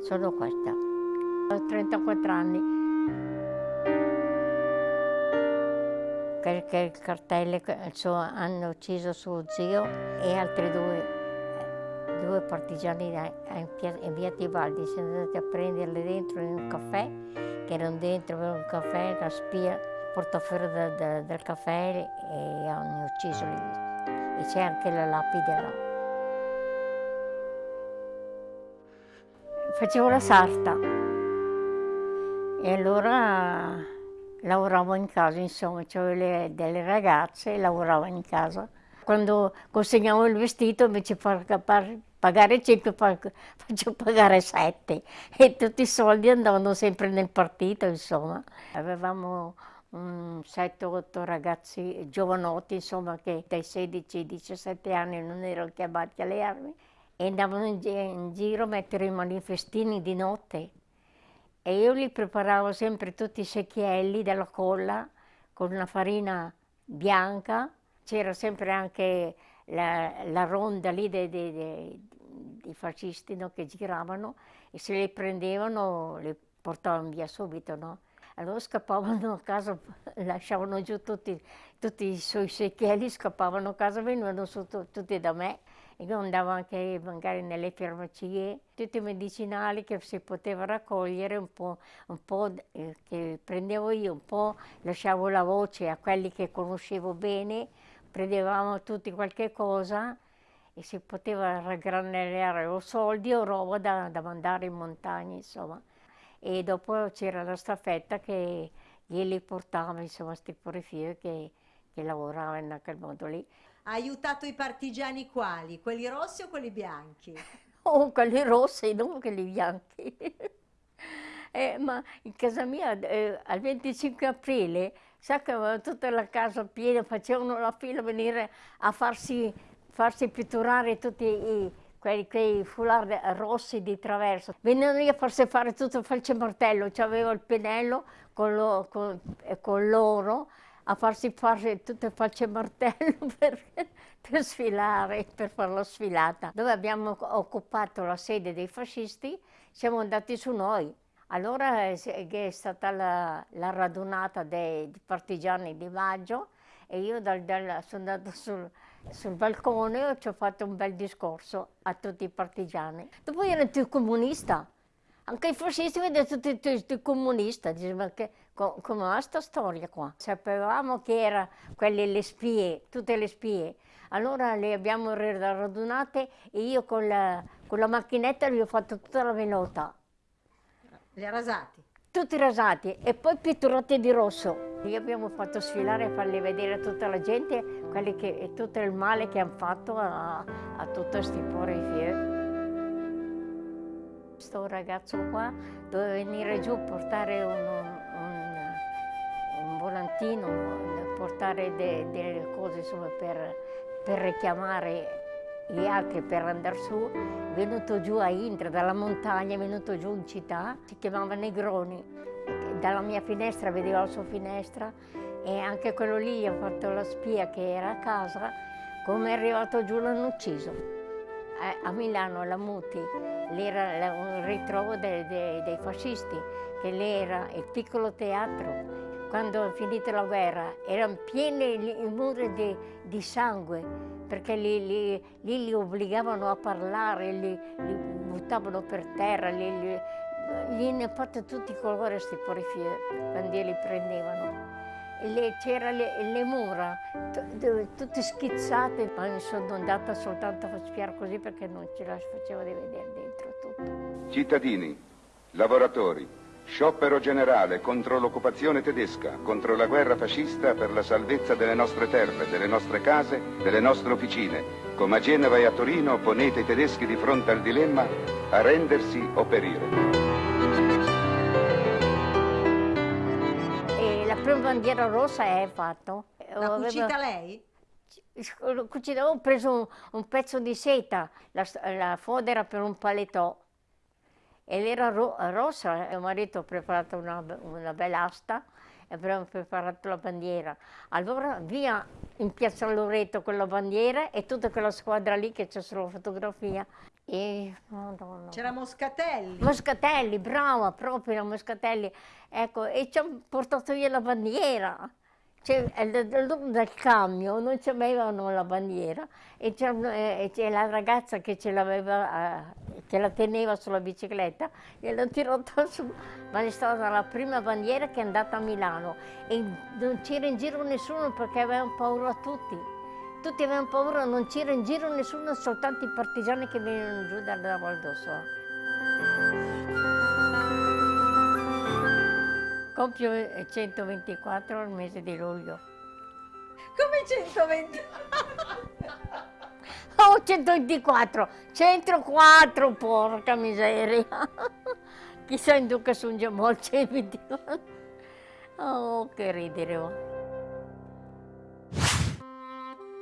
Sono questa. Ho 34 anni. Perché il cartello hanno ucciso suo zio e altri due, due partigiani in via Tibaldi. Siamo andati a prenderli dentro in un caffè, che erano dentro un caffè, la spia, portò fuori da, da, dal caffè e hanno ucciso lì. E c'è anche la lapide là. Facevo la sarta e allora lavoravo in casa, insomma, avevo delle ragazze e lavoravo in casa. Quando consegnavo il vestito invece di pagare 5 faccio pagare 7 e tutti i soldi andavano sempre nel partito, insomma. Avevamo 7-8 ragazzi giovanotti, insomma, che dai 16 ai 17 anni non erano chiamati alle armi e andavano in, in giro a mettere i manifestini di notte e io li preparavo sempre tutti i secchielli della colla con una farina bianca, c'era sempre anche la, la, ronda lì dei, dei, dei, dei fascisti no, che giravano e se li prendevano li portavano via subito. No? Allora scappavano a casa, lasciavano giù tutti, tutti i suoi secchielli, scappavano a casa, venivano su tutti da me io andavo anche magari nelle farmacie, tutti i medicinali che si poteva raccogliere, un po', un po' che prendevo io, un po' lasciavo la voce a quelli che conoscevo bene, prendevamo tutti qualche cosa e si poteva raggranellare o soldi o roba da, da mandare in montagna, insomma. E dopo c'era la staffetta che glieli portava, insomma, questi poriferi che, che lavoravano in quel modo lì. Ha aiutato i partigiani quali? Quelli rossi o quelli bianchi? Oh, quelli rossi, non quelli bianchi. eh, ma in casa mia eh, al 25 aprile, sa che aveva tutta la casa piena, facevano la fila venire a farsi, farsi pitturare tutti i, quei, quei foulard rossi di traverso. Venivano lì a farsi fare tutto falce martello, c'avevo il pennello con, lo, con, con l'oro, a farsi fare tutte falce martello per, per sfilare, per fare la sfilata. Dove abbiamo occupato la sede dei fascisti, siamo andati su noi. Allora è stata la, la radunata dei, partigiani di maggio e io dal, dal, sono andata sul, sul balcone ci ho fatto un bel discorso a tutti i partigiani. Dopo ero tutti comunista, anche i fascisti vedono tutti, tutti, comunisti, dice, ma che, co, come sta storia qua? Sapevamo che erano quelle le spie, tutte le spie, allora le abbiamo radunate e io con la, con la macchinetta gli ho fatto tutta la venuta. Li ha rasati? Tutti rasati e poi pitturati di rosso. Li abbiamo fatto sfilare e farli vedere a tutta la gente che, tutto il male che hanno fatto a, a tutti questi poveri questo ragazzo qua doveva venire giù a portare un, un, un volantino, portare de, delle cose insomma, per, per richiamare gli altri per andare su, è venuto giù a Indra, dalla montagna, è venuto giù in città, si chiamava Negroni. Dalla mia finestra vedeva la sua finestra e anche quello lì ha fatto la spia che era a casa, come è arrivato giù l'hanno ucciso a Milano, alla Muti, era un ritrovo dei, dei, dei fascisti, che lì era il piccolo teatro. Quando è finita la guerra erano pieni i muri di, di sangue, perché lì, lì, lì, li obbligavano a parlare, li, li buttavano per terra, li, li, gli fatto tutti i colori questi poriferi quando li prendevano c'erano le, le, mura tutte schizzate, mi sono andata soltanto a spiare così perché non ce la facevo di vedere dentro tutto. Cittadini, lavoratori, sciopero generale contro l'occupazione tedesca, contro la guerra fascista per la salvezza delle nostre terre, delle nostre case, delle nostre officine. Come a Genova e a Torino ponete i tedeschi di fronte al dilemma a rendersi o perire. prima bandiera rossa è fatto. L'ha cucita lei? Ho preso un, un, pezzo di seta, la, la fodera per un paletò ed era ro rossa, mio marito ha preparato una, una bella asta e abbiamo preparato la bandiera. Allora via in piazza Loreto con la bandiera e tutta quella squadra lì che c'è sulla fotografia. E, Madonna. C'era Moscatelli. Moscatelli, brava, proprio Moscatelli. Ecco, e ci hanno portato via la bandiera. Cioè, dal camion non c'avevano la bandiera e c'è la ragazza che ce l'aveva, eh, che la teneva sulla bicicletta, gliel'ha tirata su, ma è stata la prima bandiera che è andata a Milano e non c'era in giro nessuno perché avevano paura tutti. Tutti avevano paura, non c'era in giro nessuno, soltanto i partigiani che venivano giù dalla Val d'Osso. Compio 124 al mese di luglio. Come 120? Oh, 124, 104, porca miseria. Chissà in duca sono già molti. Oh, che ridere. Oh.